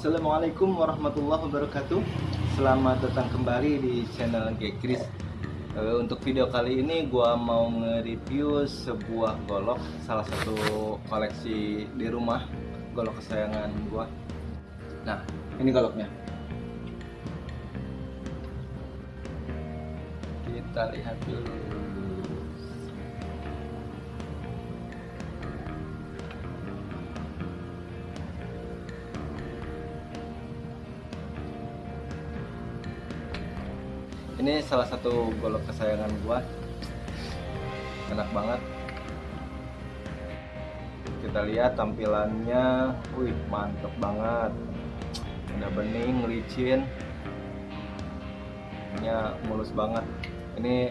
Assalamualaikum warahmatullahi wabarakatuh. Selamat datang kembali di channel Gekris Eh, Untuk video kali ini gua mau nge-review sebuah golok Salah satu koleksi di rumah Golok kesayangan gua. Nah ini goloknya. Kita lihat dulu ini salah satu golok kesayangan gua. Enak banget. Kita lihat tampilannya. Wih mantep banget. Udah bening licin. Nya mulus banget. Ini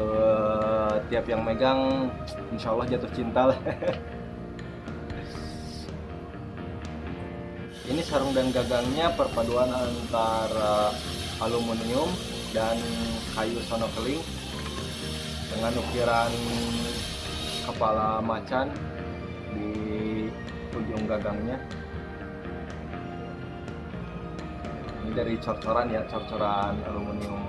eh, tiap yang megang insya Allah jatuh cinta lah. Ini sarung dan gagangnya perpaduan antara aluminium dan kayu sonokeling dengan ukiran kepala macan di ujung gagangnya. Ini dari cor-coran ya cor-coran aluminium.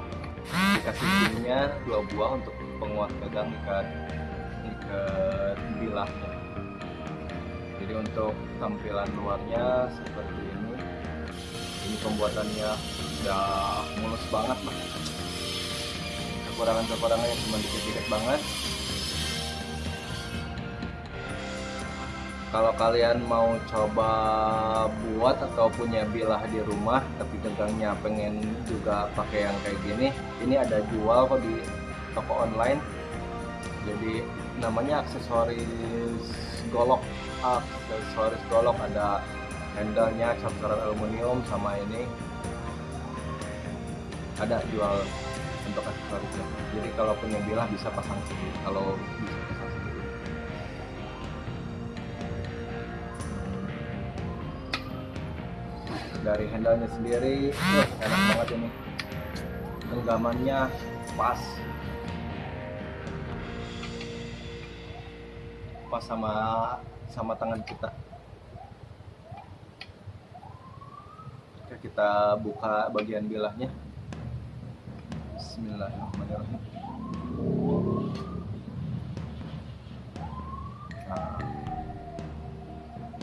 Dikasih pinnya dua buah untuk penguat gagang ikat ikat bilahnya jadi untuk tampilan luarnya seperti pembuatannya udah mulus banget lah kekurangan-kekurangannya cuma dikit-dikit banget. Kalau kalian mau coba buat atau punya bilah di rumah tapi gagangnya pengen juga pakai yang kayak gini ini ada jual kok di toko online. Jadi namanya aksesoris golok aksesoris golok ada handle-nya aluminium sama ini. Ada jual untuk aksesorisnya jadi kalau punya bilah bisa pasang sendiri kalau bisa pasang sendiri. Dari handle-nya sendiri enak banget ini. Genggamannya pas. Pas sama sama tangan kita kita buka bagian bilahnya. Bismillahirrahmanirrahim. Nah,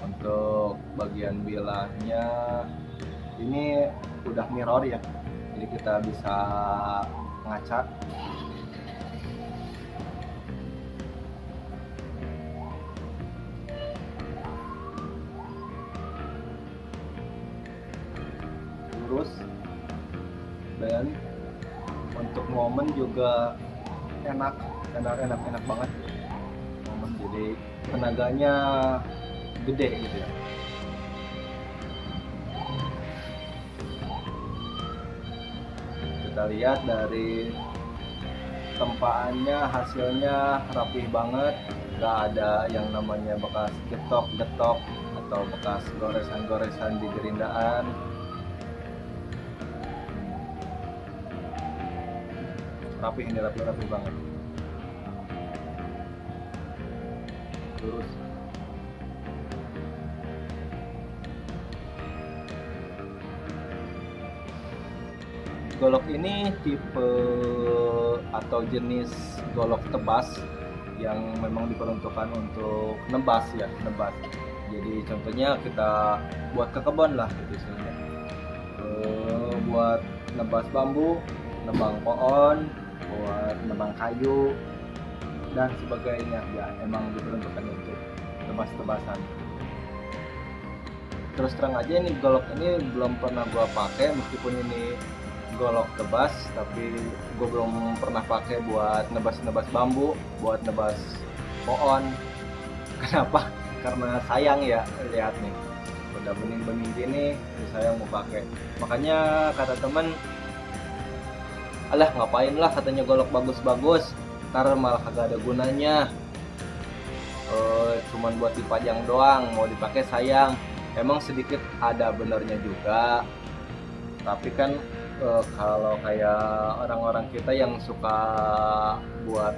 untuk bagian bilahnya ini udah mirror ya. Jadi kita bisa ngaca lurus. Dan untuk momen juga enak enak enak enak banget. Momen jadi tenaganya gede gitu ya. Kita lihat dari tempaannya hasilnya rapih banget. Nggak ada yang namanya bekas getok-getok atau bekas goresan-goresan di gerindaan rapi ini rapi rapi banget. Lurus golok ini tipe atau jenis golok tebas yang memang diperuntukkan untuk nebas ya nebas. Jadi contohnya kita buat ke kebun lah gitu istilahnya. Eh, buat nebas bambu nebang pohon buat nebang kayu dan sebagainya. Ya emang diperuntukkan untuk tebas-tebasan. Terus terang aja ini golok ini belum pernah gua pakai meskipun ini golok tebas tapi gue belum pernah pakai buat nebas-nebas bambu buat nebas pohon. Kenapa? Karena sayang ya lihat nih. Udah bening-bening gini saya mau pakai. Makanya kata temen alah ngapain lah katanya golok bagus-bagus. Ntar malah kagak ada gunanya. Eh, cuman buat dipajang doang mau dipakai sayang. Emang sedikit ada benernya juga. Tapi kan eh, kalau kayak orang-orang kita yang suka buat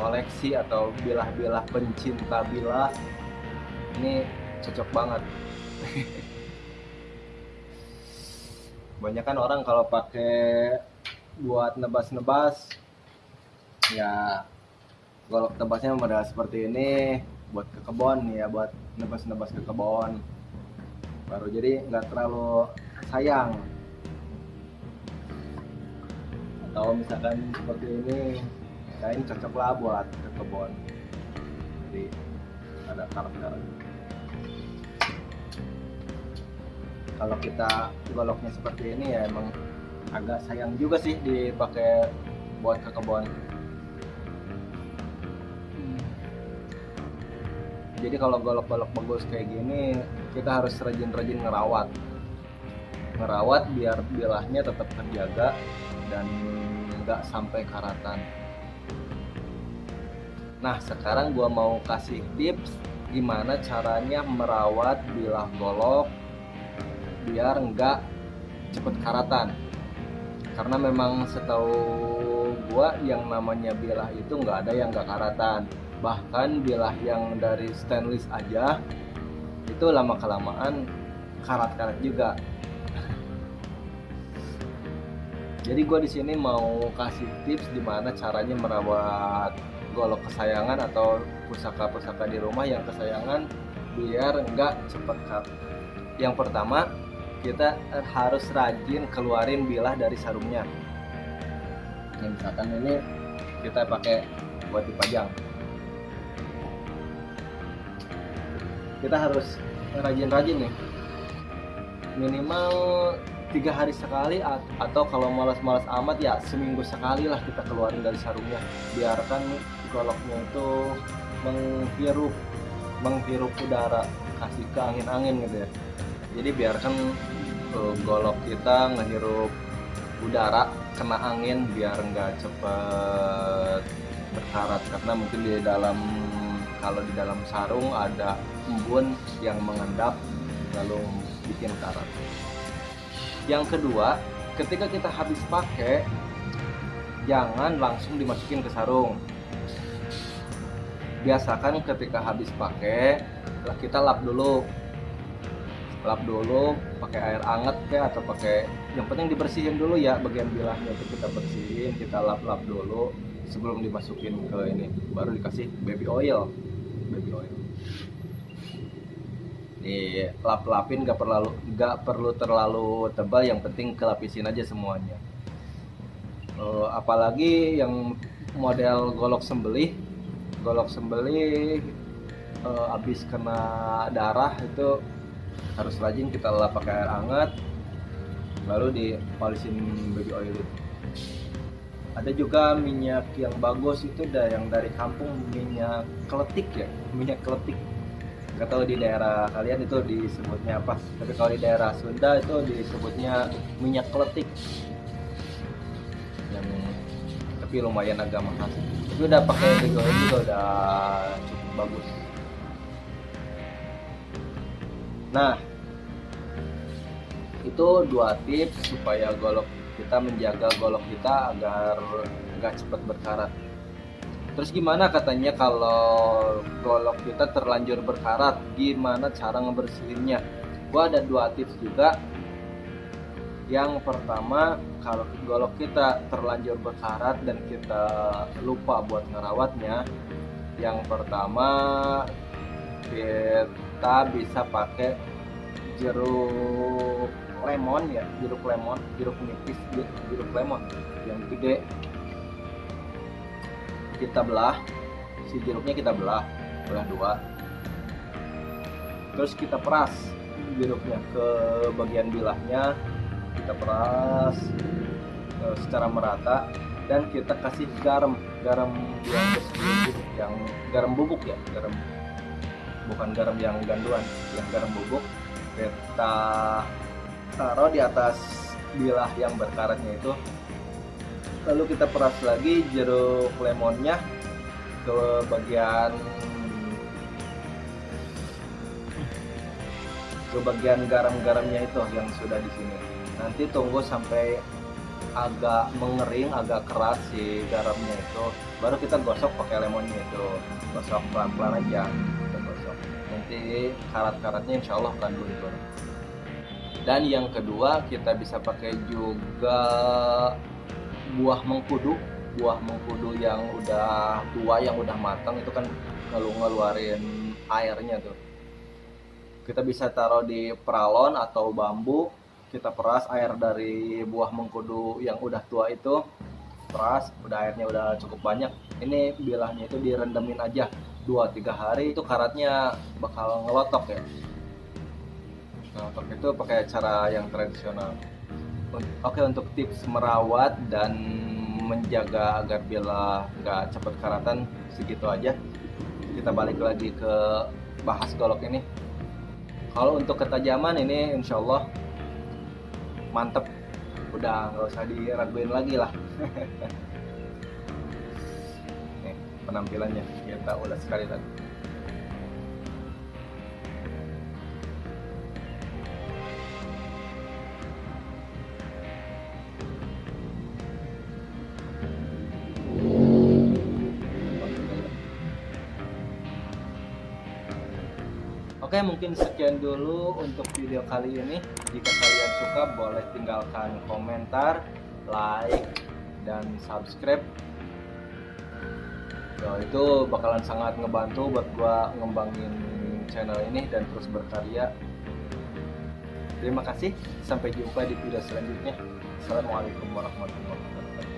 koleksi atau bilah-bilah pencinta bilah ini cocok banget. Kebanyakan orang kalau pakai buat nebas-nebas. Ya golok tebasnya model seperti ini buat ke kebon ya buat nebas-nebas ke kebon. Baru jadi nggak terlalu sayang. Atau misalkan seperti ini kain cocok lah buat ke kebun jadi ada karakter. Kalau kita goloknya seperti ini ya emang agak sayang juga sih dipakai buat ke kebun jadi kalau golok-golok bagus kayak gini kita harus rajin-rajin ngerawat. Ngerawat biar bilahnya tetap terjaga dan nggak sampai karatan. Nah sekarang gua mau kasih tips gimana caranya merawat bilah golok biar nggak cepet karatan karena memang setahu gua yang namanya bilah itu nggak ada yang nggak karatan bahkan bilah yang dari stainless aja itu lama kelamaan karat-karat juga jadi gue di sini mau kasih tips gimana caranya merawat golok kesayangan atau pusaka-pusaka di rumah yang kesayangan biar nggak cepet cut. Yang pertama kita harus rajin keluarin bilah dari sarungnya. Yang misalkan ini kita pakai buat dipajang. Kita harus rajin-rajin nih. Minimal tiga hari sekali atau kalau malas-malas amat ya seminggu sekali lah kita keluarin dari sarungnya biarkan goloknya itu menghirup menghirup udara kasih ke angin-angin gitu ya jadi biarkan uh, golok kita ngehirup udara kena angin biar nggak cepet berkarat. Karena mungkin di dalam kalau di dalam sarung ada embun yang mengendap lalu bikin karat. Yang kedua ketika kita habis pakai jangan langsung dimasukin ke sarung. Biasakan ketika habis pakai kita lap dulu lap dulu pakai air hangat ya atau pakai yang penting dibersihin dulu ya bagian bilahnya itu kita bersihin kita lap-lap dulu sebelum dimasukin ke ini baru dikasih baby oil. Baby oil. Di lap-lapin gak perlu gak perlu terlalu tebal yang penting kelapisin aja semuanya. Uh, apalagi yang model golok sembelih golok sembelih habis kena darah itu harus rajin kita lap pakai air hangat lalu dipolisin baby oil. Itu ada juga minyak yang bagus itu ada yang dari kampung minyak keletik ya? Minyak keletik. Nggak tahu di daerah kalian itu disebutnya apa tapi kalau di daerah Sunda itu disebutnya minyak kletik yang tapi lumayan agak mahal tapi udah pakai Bigo juga udah cukup bagus nah itu dua tips supaya golok kita menjaga golok kita agar nggak cepat berkarat Terus gimana katanya kalau golok kita terlanjur berkarat, gimana cara ngebersihinnya? Gua ada dua tips juga. Yang pertama, kalau golok kita terlanjur berkarat dan kita lupa buat ngerawatnya, yang pertama kita bisa pakai jeruk lemon ya, jeruk lemon, jeruk nipis, jeruk lemon yang gede. Kita belah si jeruknya kita belah belah dua. Terus kita peras jeruknya ke bagian bilahnya kita peras uh, secara merata dan kita kasih garam garam yang yang garam bubuk ya garam bukan garam yang ganduan yang garam bubuk. Kita taruh di atas bilah yang berkaratnya itu. Lalu kita peras lagi jeruk lemonnya ke bagian ke bagian garam-garamnya itu yang sudah di sini. Nanti tunggu sampai agak mengering agak keras si garamnya itu. Baru kita gosok pakai lemonnya itu. Gosok pelan-pelan aja nanti karat-karatnya insya Allah akan luntur dan yang kedua kita bisa pakai juga buah mengkudu. Buah mengkudu yang udah tua yang udah matang itu kan ngelu ngeluarin airnya tuh. Kita bisa taruh di peralon atau bambu kita peras air dari buah mengkudu yang udah tua itu. Peras udah airnya udah cukup banyak. Ini bilahnya itu direndemin aja 2-3 hari itu karatnya bakal ngelotok ya. Nah untuk itu pakai cara yang tradisional. Oke untuk tips merawat dan menjaga agar bila nggak cepat karatan segitu aja. Kita balik lagi ke bahas golok ini. Kalau untuk ketajaman ini insya Allah mantep. Udah nggak usah diraguin lagi lah penampilannya. Kita ulas sekali lagi Oke mungkin sekian dulu untuk video kali ini. Jika kalian suka boleh tinggalkan komentar, like, dan subscribe Yo, itu bakalan sangat ngebantu buat gua ngembangin channel ini dan terus berkarya. Terima kasih, sampai jumpa di video selanjutnya. Assalamualaikum warahmatullahi wabarakatuh.